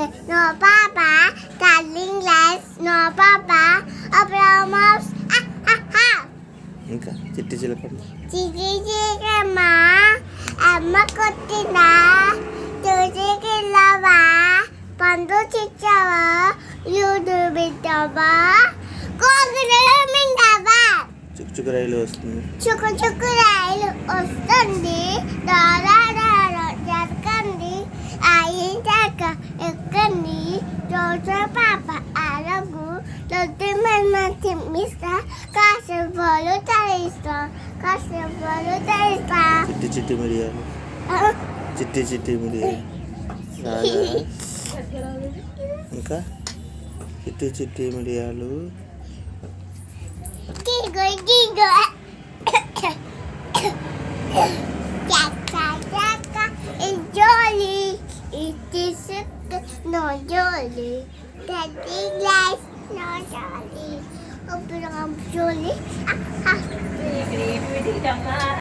Okay, no papa, darling less, no papa, abramos, ah, ah, ah. ఇంకా చిట్టి చిలకమ్మ చిచి చికమ్మా అమ్మ కొట్టినా చూసికిల్లవా పండు చిచ్చావా యూడు బిడ్డవా కోగిలో మిండవా చుక్కు చుక్కు రైలు వస్తుంది. చుక్కు చుక్కు రైలు వస్తుంది Dokter Papa Aragu, Dokter Matematika, Kasih Bolu Tarista, Kasih Bolu Tarista. Citi-citi Maria. Citi-citi Maria. Salah. Enggak? Citi-citi Maria lu. Gigol, gigol. No jolly. Daddy likes no jolly. Open up jolly. Ah, ah.